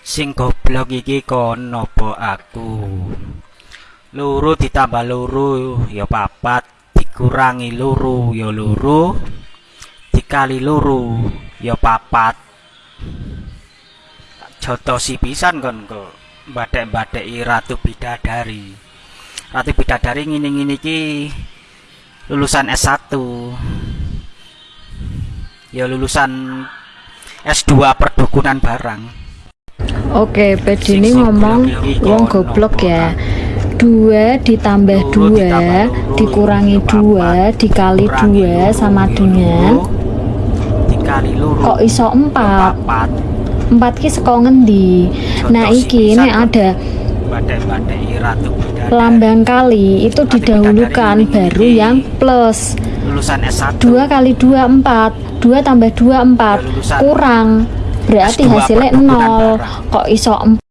Sing goblok iki kon napa aku? Loro ditambah loro ya papat, dikurangi loro ya loro, dikali loro ya papat. Jotosi pisan kon kok badhek-badheki Ratu Bidadari. Ratu Bidadari ngene-ngene iki lulusan S1. Ya lulusan S2 perdukunan barang. Oke, PD ini Sing ngomong wong goblok ya. Dua ditambah Loro dua ditambah loro, dikurangi ya dua papat. dikali Kurangi dua loro, sama dengan dikali kok iso ya empat? Papat empat ki saka ngendi? Nah iki nek ada lambang kali itu didahulukan baru yang plus. Lulusan S1 dua kali dua empat. Dua tambah dua empat. Ya, lulusan kurang berarti S2 hasilnya perdukunan nol barang. kok iso empat